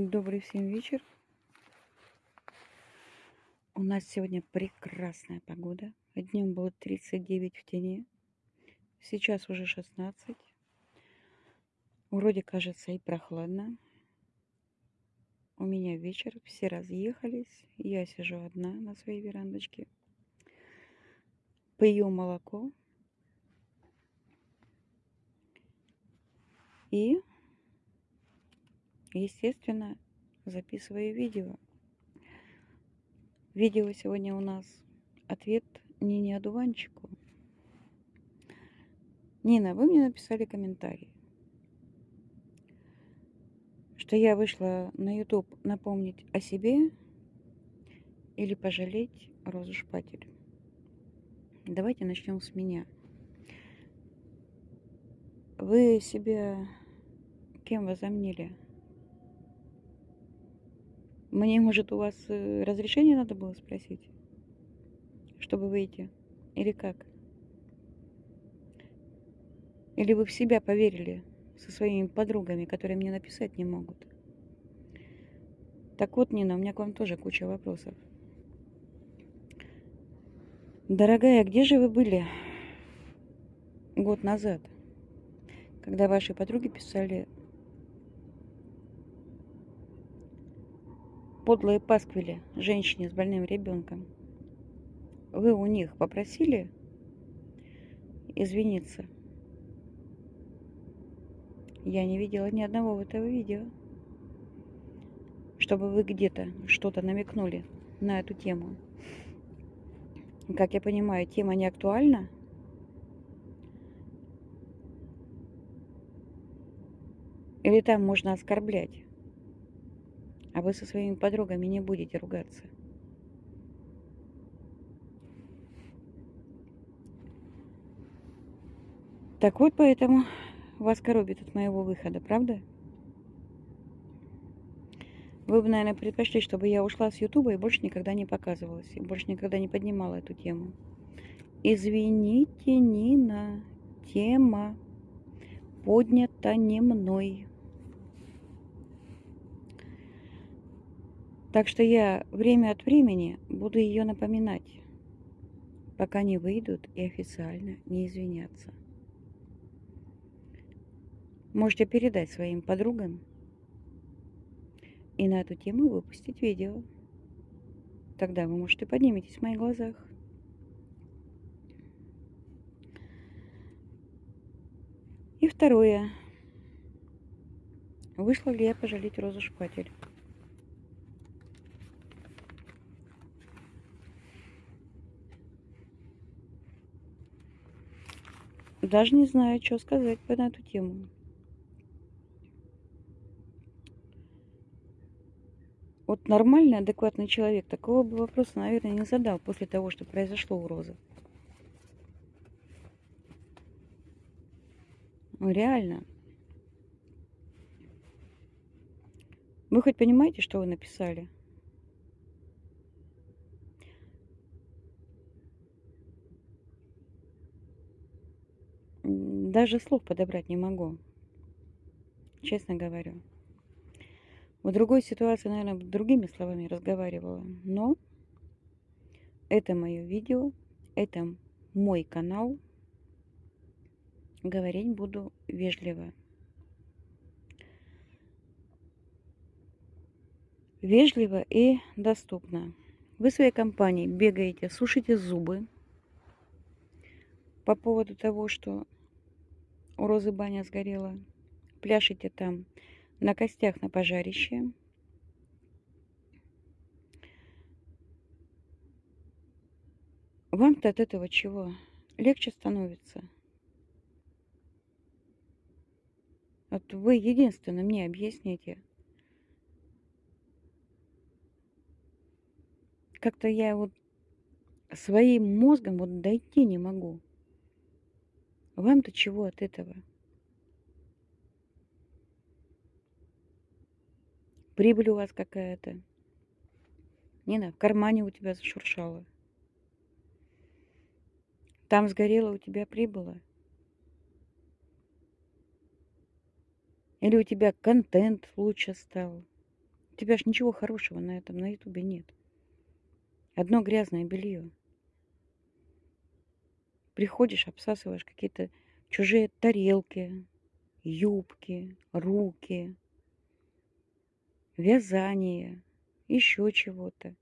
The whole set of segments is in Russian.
Добрый всем вечер. У нас сегодня прекрасная погода. Днем было 39 в тени. Сейчас уже 16. Вроде кажется и прохладно. У меня вечер, все разъехались. Я сижу одна на своей верандочке. Пью молоко. И естественно, записываю видео. Видео сегодня у нас ответ Нине Одуванчику. Нина, вы мне написали комментарий, что я вышла на YouTube напомнить о себе или пожалеть Розу Шпатель. Давайте начнем с меня. Вы себя кем возомнили? Мне, может, у вас э, разрешение надо было спросить, чтобы выйти? Или как? Или вы в себя поверили со своими подругами, которые мне написать не могут? Так вот, Нина, у меня к вам тоже куча вопросов. Дорогая, где же вы были год назад, когда ваши подруги писали подлые пасквили женщине с больным ребенком. Вы у них попросили извиниться? Я не видела ни одного этого видео, чтобы вы где-то что-то намекнули на эту тему. Как я понимаю, тема не актуальна. Или там можно оскорблять? А вы со своими подругами не будете ругаться. Так вот, поэтому вас коробит от моего выхода, правда? Вы бы, наверное, предпочли, чтобы я ушла с Ютуба и больше никогда не показывалась, и больше никогда не поднимала эту тему. Извините, Нина, тема поднята не мной. Так что я время от времени буду ее напоминать, пока не выйдут и официально не извинятся. Можете передать своим подругам и на эту тему выпустить видео. Тогда вы, может, и подниметесь в моих глазах. И второе. Вышла ли я пожалеть Розу Шпатель? Даже не знаю, что сказать по эту тему. Вот нормальный, адекватный человек такого бы вопроса, наверное, не задал после того, что произошло у Розы. Реально. Вы хоть понимаете, что вы написали? Даже слов подобрать не могу. Честно говорю. В другой ситуации, наверное, другими словами разговаривала. Но это мое видео, это мой канал. Говорить буду вежливо. Вежливо и доступно. Вы в своей компании бегаете, сушите зубы по поводу того, что у Розы баня сгорела. Пляшете там на костях на пожарище. Вам-то от этого чего? Легче становится. Вот вы единственно мне объясните. Как-то я вот своим мозгом вот дойти не могу. Вам-то чего от этого? Прибыль у вас какая-то. Нина, в кармане у тебя зашуршало. Там сгорело, у тебя прибыло. Или у тебя контент лучше стал. тебя ж ничего хорошего на этом, на ютубе нет. Одно грязное белье. Приходишь, обсасываешь какие-то чужие тарелки, юбки, руки, вязание, еще чего-то.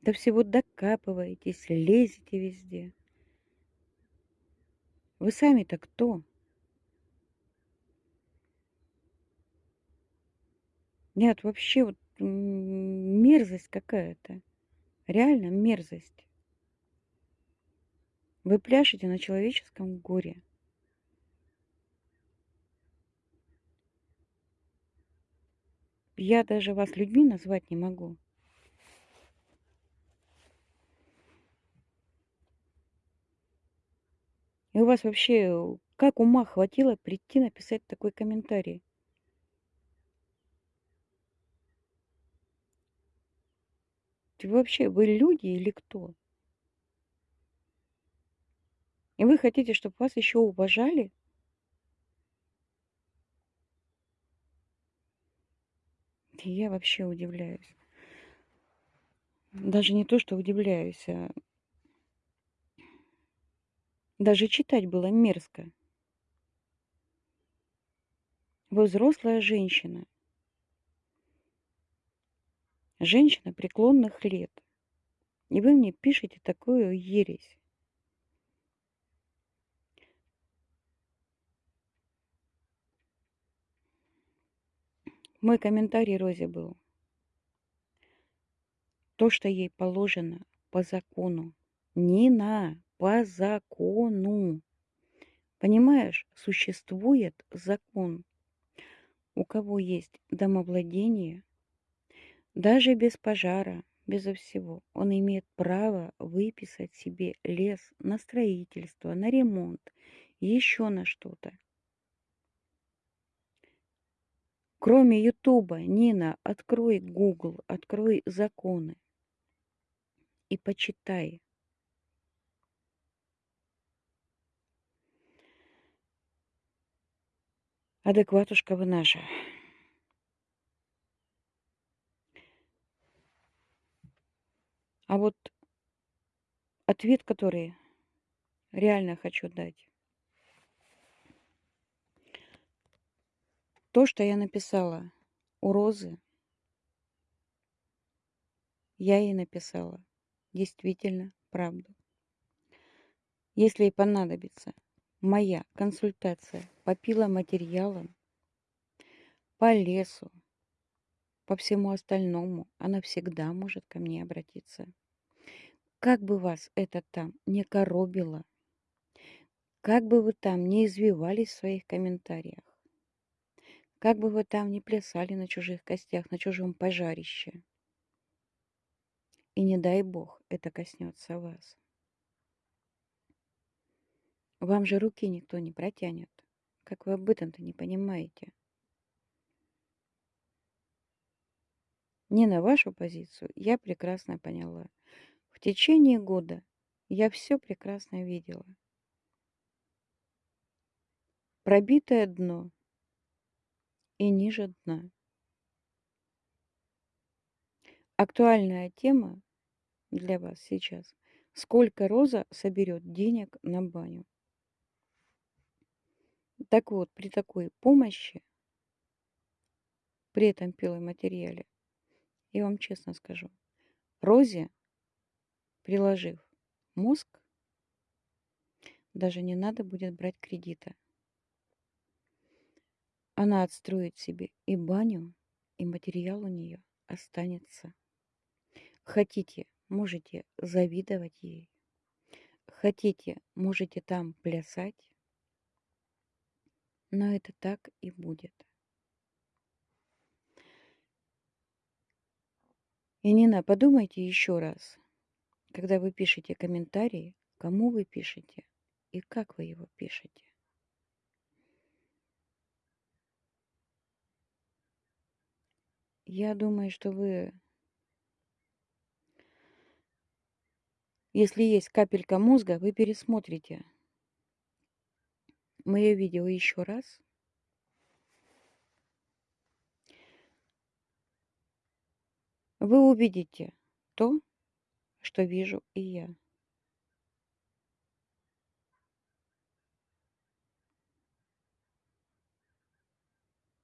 До всего докапываетесь, лезете везде. Вы сами-то кто? Нет, вообще вот мерзость какая-то. Реально мерзость. Вы пляшете на человеческом горе. Я даже вас людьми назвать не могу. И у вас вообще как ума хватило прийти написать такой комментарий? Ты вообще, вы люди или кто? И вы хотите, чтобы вас еще уважали? Я вообще удивляюсь. Даже не то, что удивляюсь, а даже читать было мерзко. Вы взрослая женщина. Женщина преклонных лет. И вы мне пишете такую ересь. Мой комментарий Розе был. То, что ей положено по закону. Нина, по закону. Понимаешь, существует закон. У кого есть домовладение, даже без пожара, безо всего, он имеет право выписать себе лес на строительство, на ремонт, еще на что-то. Кроме Ютуба, Нина, открой Google, открой законы и почитай. Адекватушка вы наша. А вот ответ, который реально хочу дать. То, что я написала у Розы, я ей написала действительно правду. Если ей понадобится моя консультация по пиломатериалам, по лесу, по всему остальному, она всегда может ко мне обратиться. Как бы вас это там не коробило, как бы вы там не извивались в своих комментариях, как бы вы там не плясали на чужих костях, на чужом пожарище, и не дай бог это коснется вас. Вам же руки никто не протянет. Как вы об этом-то не понимаете? Не на вашу позицию я прекрасно поняла. В течение года я все прекрасно видела. Пробитое дно и ниже дна. Актуальная тема для вас сейчас. Сколько Роза соберет денег на баню? Так вот, при такой помощи, при этом пиломатериале, я вам честно скажу, Розе приложив мозг, даже не надо будет брать кредита. Она отстроит себе и баню, и материал у нее останется. Хотите, можете завидовать ей. Хотите, можете там плясать. Но это так и будет. И Нина, подумайте еще раз, когда вы пишете комментарии, кому вы пишете и как вы его пишете. Я думаю, что вы, если есть капелька мозга, вы пересмотрите мое видео еще раз. Вы увидите то, что вижу и я.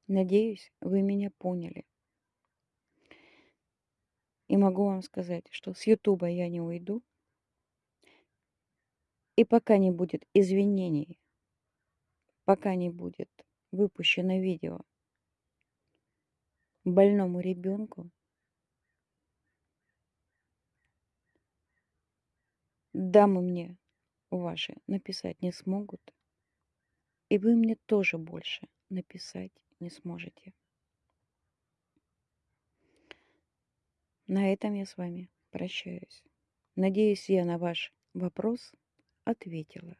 Надеюсь, вы меня поняли. И могу вам сказать, что с Ютуба я не уйду. И пока не будет извинений, пока не будет выпущено видео больному ребенку, дамы мне ваши написать не смогут, и вы мне тоже больше написать не сможете. На этом я с вами прощаюсь. Надеюсь, я на ваш вопрос ответила.